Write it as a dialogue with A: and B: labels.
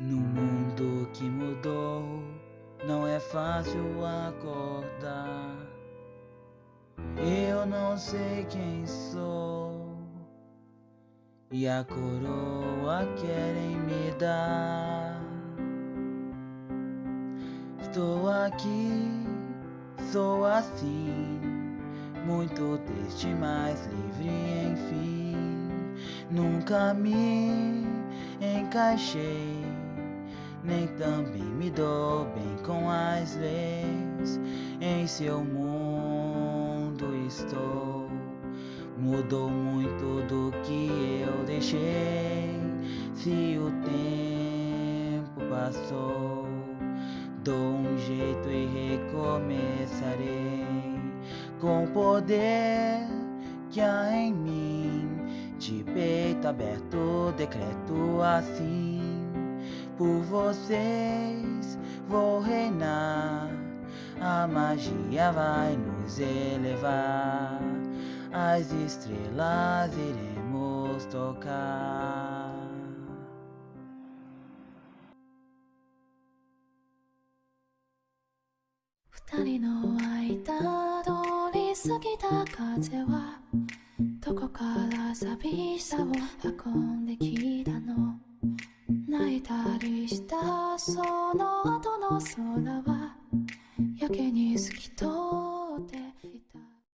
A: No mundo que mudou, não é fácil acordar. Eu não sei quem sou, e a coroa querem me dar. Estou aqui, sou assim, muito triste, mas livre enfim. Nunca me encaixei nem também me dou bem com as leis. Em seu mundo estou. Mudou muito do que eu deixei. Se o tempo passou, dou um jeito e recomeçarei com o poder que há em mim. De peito aberto, decreto assim por vocês vou reinar. A magia vai nos elevar, as estrelas iremos tocar.
B: Futari. その後の空はやけに透き通る